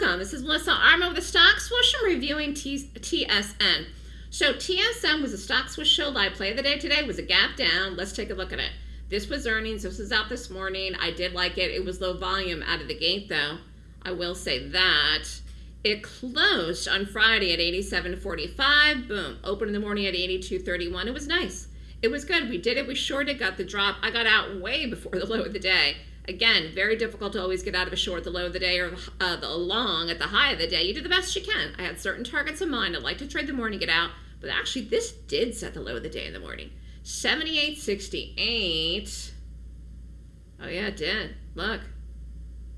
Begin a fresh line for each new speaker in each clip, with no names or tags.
welcome. This is Melissa Armo with the Stock Swoosh. I'm reviewing T- TSN. So TSN was a stock Swoosh show live play of the day today. It was a gap down. Let's take a look at it. This was earnings. This was out this morning. I did like it. It was low volume out of the gate though. I will say that. It closed on Friday at 87.45. Boom. Opened in the morning at 82.31. It was nice. It was good. We did it. We shorted, got the drop. I got out way before the low of the day. Again, very difficult to always get out of a short the low of the day or uh, the long at the high of the day. You do the best you can. I had certain targets in mind. I like to trade the morning, get out. But actually, this did set the low of the day in the morning. 78.68. Oh, yeah, it did. Look.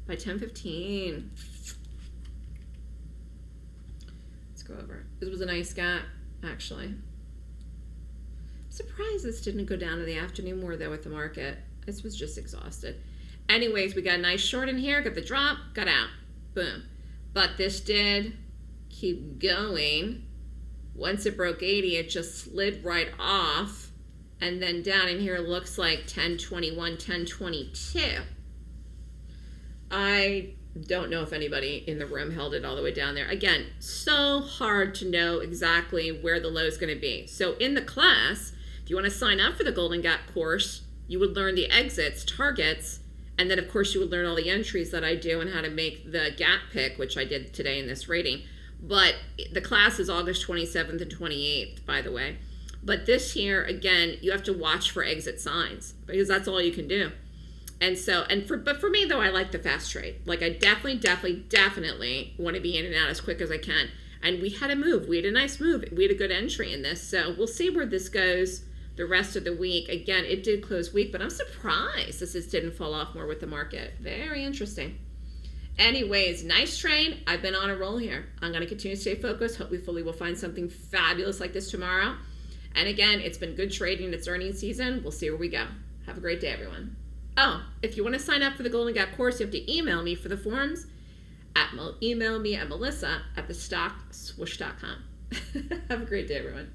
By 10.15. Let's go over. This was a nice gap, actually. I'm surprised this didn't go down in the afternoon more, though, with the market. This was just exhausted. Anyways, we got a nice short in here, got the drop, got out. Boom. But this did keep going. Once it broke 80, it just slid right off. And then down in here looks like 1021, 1022. I don't know if anybody in the room held it all the way down there. Again, so hard to know exactly where the low is going to be. So in the class, if you want to sign up for the Golden Gap course, you would learn the exits, targets, and then of course you would learn all the entries that I do and how to make the gap pick, which I did today in this rating. But the class is August 27th and 28th, by the way. But this here, again, you have to watch for exit signs because that's all you can do. And so, and for, but for me though, I like the fast trade. Like I definitely, definitely, definitely want to be in and out as quick as I can. And we had a move. We had a nice move. We had a good entry in this. So we'll see where this goes the rest of the week. Again, it did close weak, but I'm surprised this just didn't fall off more with the market. Very interesting. Anyways, nice trade. I've been on a roll here. I'm going to continue to stay focused. Hopefully, we'll find something fabulous like this tomorrow. And again, it's been good trading. It's earnings season. We'll see where we go. Have a great day, everyone. Oh, if you want to sign up for the Golden Gap course, you have to email me for the forms. At email me at melissa at thestockswoosh.com. have a great day, everyone.